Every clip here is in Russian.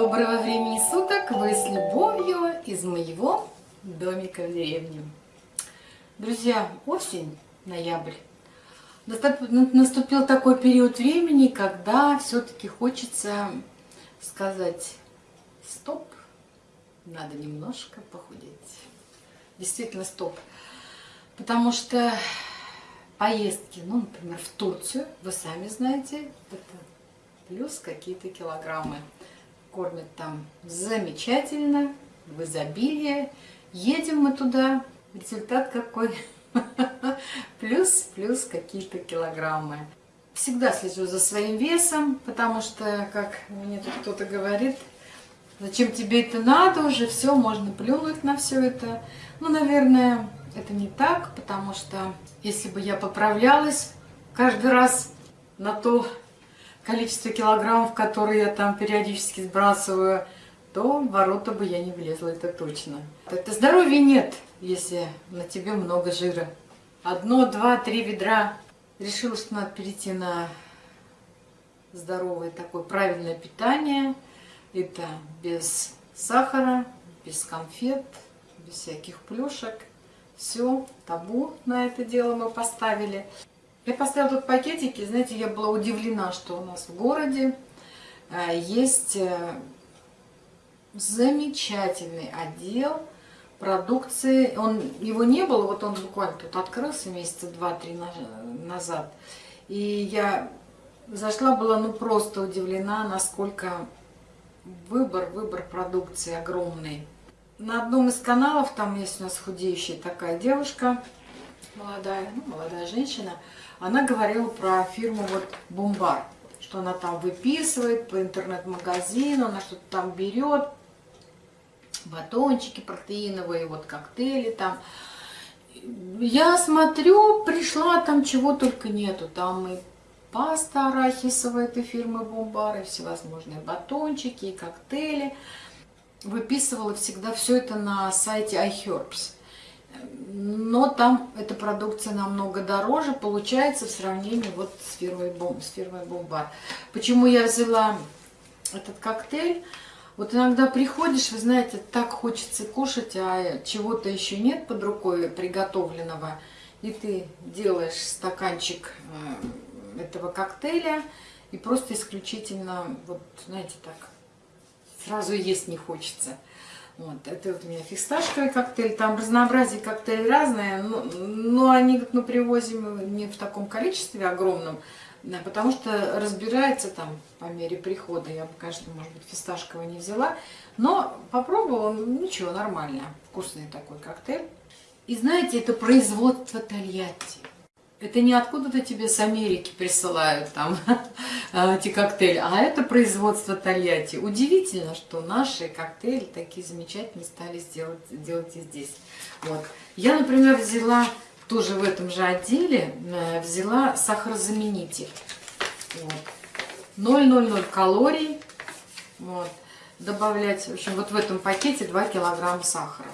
Доброго времени суток! Вы с любовью из моего домика в деревне. Друзья, осень, ноябрь. Наступил такой период времени, когда все-таки хочется сказать стоп, надо немножко похудеть. Действительно стоп. Потому что поездки, ну, например, в Турцию, вы сами знаете, это плюс какие-то килограммы. Кормят там замечательно, в изобилии. Едем мы туда, результат какой? Плюс, плюс какие-то килограммы. Всегда слежу за своим весом, потому что, как мне тут кто-то говорит, зачем тебе это надо уже, все, можно плюнуть на все это. Ну, наверное, это не так, потому что если бы я поправлялась каждый раз на то количество килограммов, которые я там периодически сбрасываю, то в ворота бы я не влезла, это точно. Это здоровья нет, если на тебе много жира. Одно, два, три ведра. Решила, что надо перейти на здоровое такое правильное питание. Это без сахара, без конфет, без всяких плюшек. Все, табу на это дело мы поставили. Я поставила тут пакетики, знаете, я была удивлена, что у нас в городе э, есть э, замечательный отдел продукции. Он, его не было, вот он буквально тут открылся месяца два-три назад. И я зашла, была ну просто удивлена, насколько выбор, выбор продукции огромный. На одном из каналов, там есть у нас худеющая такая девушка, молодая, ну, молодая женщина, она говорила про фирму вот Бумбар, что она там выписывает по интернет-магазину, она что-то там берет, батончики протеиновые, вот коктейли там. Я смотрю, пришла, там чего только нету. Там и паста арахисовая этой фирмы Бомбар, и всевозможные батончики, и коктейли. Выписывала всегда все это на сайте iHerbs. Но там эта продукция намного дороже получается в сравнении вот с фирмой, Бом, с фирмой Бомбар. Почему я взяла этот коктейль? Вот иногда приходишь, вы знаете, так хочется кушать, а чего-то еще нет под рукой приготовленного. И ты делаешь стаканчик э, этого коктейля, и просто исключительно, вот знаете, так, сразу есть не хочется. Вот, это вот у меня фисташковый коктейль, там разнообразие коктейлей разное, но, но они мы привозим не в таком количестве огромном, да, потому что разбирается там по мере прихода. Я бы, конечно, может быть, фисташковый не взяла. Но попробовала, ну, ничего, нормально. Вкусный такой коктейль. И знаете, это производство Тольятти. Это не откуда-то тебе с Америки присылают там эти коктейли, а это производство Тольятти. Удивительно, что наши коктейли такие замечательные стали сделать, делать и здесь. Вот. Я, например, взяла тоже в этом же отделе э, взяла сахарозаменитель. Вот. 0,00 калорий. Вот. Добавлять, в общем, вот в этом пакете 2 килограмма сахара.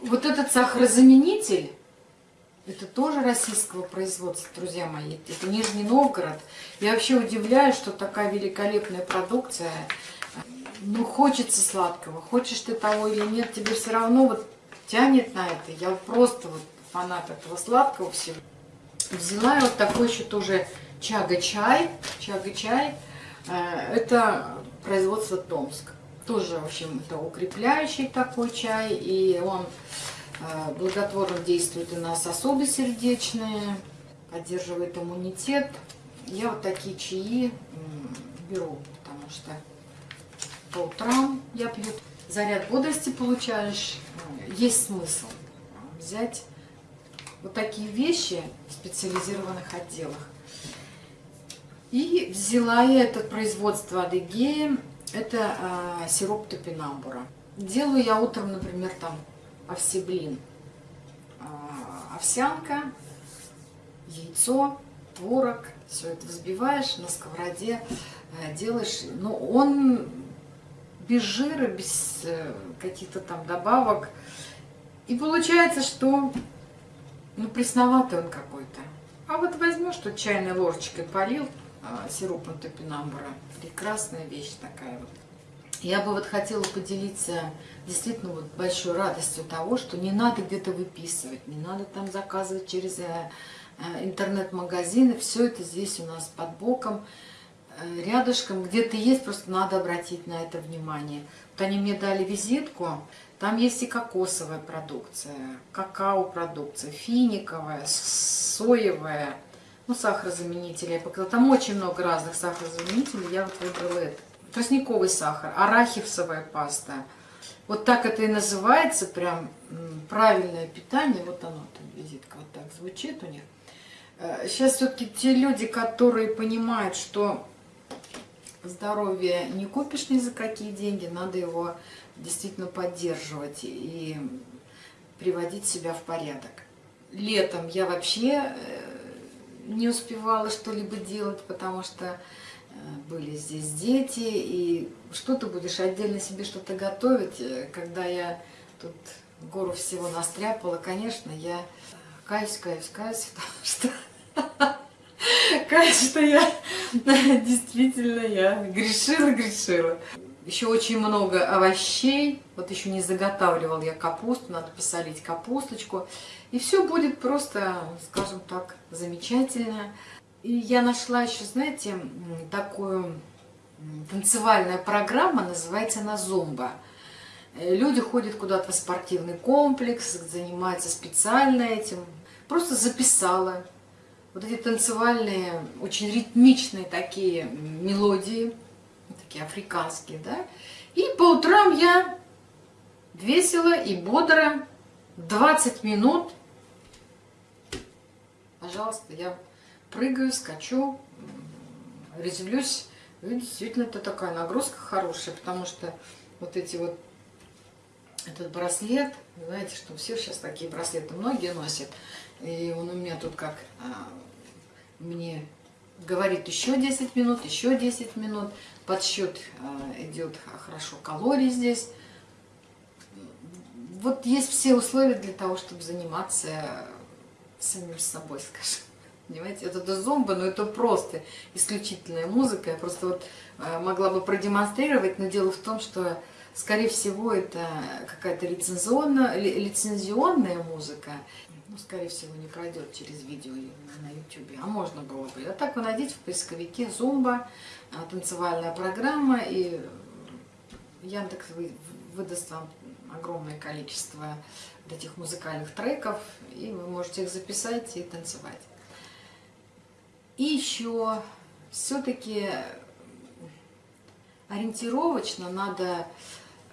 Вот этот сахарозаменитель, это тоже российского производства, друзья мои. Это Нижний Новгород. Я вообще удивляюсь, что такая великолепная продукция. Ну, хочется сладкого, хочешь ты того или нет, тебе все равно вот тянет на это. Я просто вот фанат этого сладкого всего. Взяла я вот такой еще тоже чага-чай. Чага-чай. Э, это производство Томск. Тоже, в общем, это укрепляющий такой чай. И он благотворно действует и на сосуды сердечные, поддерживает иммунитет. Я вот такие чаи беру, потому что по утрам я пью. Заряд бодрости получаешь есть смысл взять вот такие вещи в специализированных отделах. И взяла я это производство Адыгеи, это э, сироп топинамбура. Делаю я утром, например, там овсеблин, э, овсянка, яйцо, творог, все это взбиваешь на сковороде, э, делаешь, но он без жира, без э, каких-то там добавок. И получается, что ну, пресноватый он какой-то. А вот возьмешь, что чайной ложечкой полил, а, сиропом топинамбура. Прекрасная вещь такая вот. Я бы вот хотела поделиться действительно вот большой радостью того, что не надо где-то выписывать, не надо там заказывать через э, э, интернет-магазины. Все это здесь у нас под боком, э, рядышком, где-то есть, просто надо обратить на это внимание. Вот они мне дали визитку, там есть и кокосовая продукция, какао-продукция, финиковая, соевая, ну, сахарозаменители. Я показала. Там очень много разных сахарозаменителей, я вот выбрала это. Тростниковый сахар, арахисовая паста. Вот так это и называется, прям правильное питание. Вот оно, там визитка вот так звучит у них. Сейчас э, все-таки те люди, которые понимают, что здоровье не купишь ни за какие деньги, надо его действительно поддерживать и приводить себя в порядок. Летом я вообще э, не успевала что-либо делать, потому что были здесь дети, и что ты будешь отдельно себе что-то готовить, э, когда я тут гору всего настряпала, конечно, я каюсь, каюсь, каюсь, потому что каюсь, что я действительно я грешила, грешила. Еще очень много овощей. Вот еще не заготавливал я капусту. Надо посолить капусточку. И все будет просто, скажем так, замечательно. И я нашла еще, знаете, такую танцевальная программа, называется она «Зумба». Э, люди ходят куда-то в спортивный комплекс, занимаются специально этим. Просто записала вот эти танцевальные, очень ритмичные такие мелодии такие африканские, да. И по утрам я весело и бодро 20 минут, пожалуйста, я прыгаю, скачу, резвлюсь. И действительно, это такая нагрузка хорошая, потому что вот эти вот, этот браслет, знаете, что все сейчас такие браслеты многие носят, и он у меня тут как а, мне говорит еще 10 минут, еще 10 минут. Подсчет э, идет хорошо калорий здесь. Вот есть все условия для того, чтобы заниматься самим собой, скажем. Понимаете, это, это зомба, но это просто исключительная музыка. Я просто вот э, могла бы продемонстрировать, но дело в том, что, скорее всего, это какая-то лицензионная, лицензионная музыка ну, скорее всего, не пройдет через видео на YouTube, а можно было бы. А так вы найдите в поисковике Зумба, а, танцевальная программа, и Яндекс выдаст вам огромное количество этих музыкальных треков, и вы можете их записать и танцевать. И еще все-таки ориентировочно надо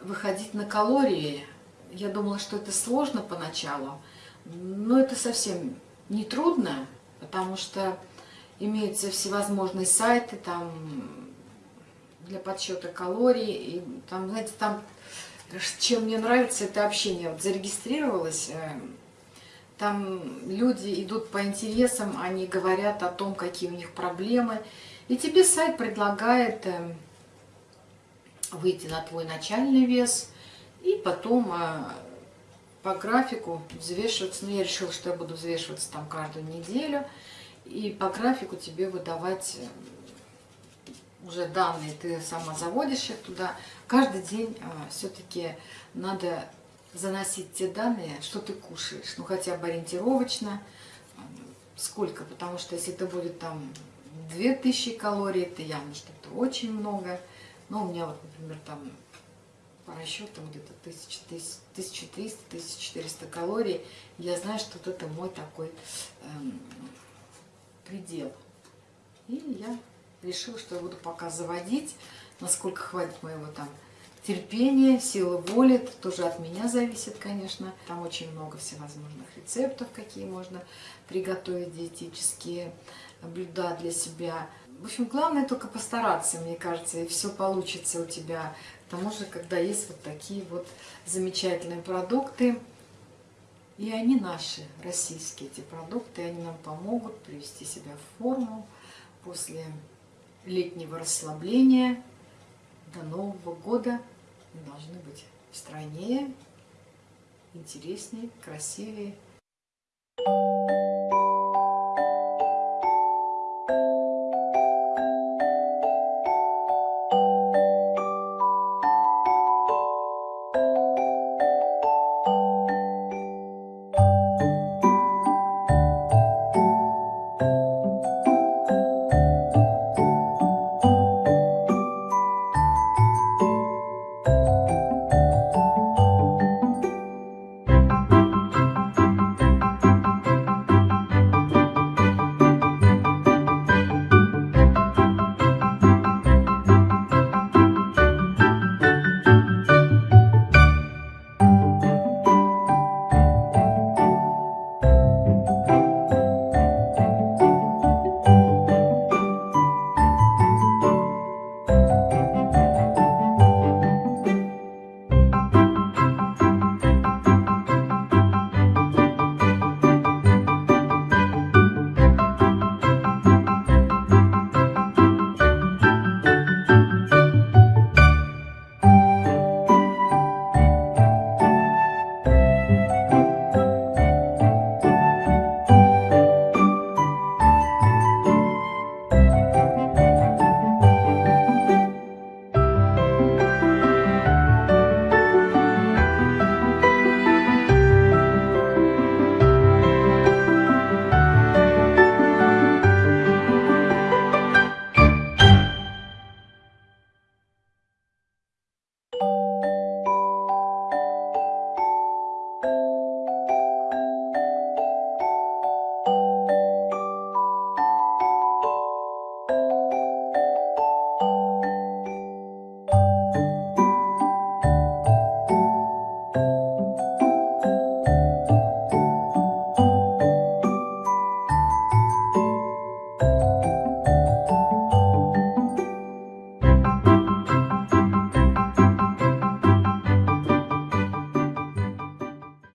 выходить на калории. Я думала, что это сложно поначалу, но это совсем не трудно, потому что имеются всевозможные сайты там для подсчета калорий. И там, знаете, там, чем мне нравится это общение. Вот зарегистрировалась, э, там люди идут по интересам, они говорят о том, какие у них проблемы. И тебе сайт предлагает э, выйти на твой начальный вес и потом э, по графику взвешиваться. Ну, я решила, что я буду взвешиваться там каждую неделю. И по графику тебе выдавать э, уже данные, ты сама заводишь их туда. Каждый день а, все-таки надо заносить те данные, что ты кушаешь. Ну, хотя бы ориентировочно. Сколько? Потому что если это будет там 2000 калорий, это явно что-то очень много. Но у меня вот, например, там по расчетам где-то 1300-1400 калорий. Я знаю, что вот это мой такой эм, предел. И я решила, что я буду пока заводить, насколько хватит моего там терпения, силы воли. Тоже от меня зависит, конечно. Там очень много всевозможных рецептов, какие можно приготовить диетические блюда для себя. В общем, главное только постараться, мне кажется, и все получится у тебя к тому же, когда есть вот такие вот замечательные продукты, и они наши, российские эти продукты, они нам помогут привести себя в форму после летнего расслабления. До Нового года должны быть стройнее, интереснее, красивее.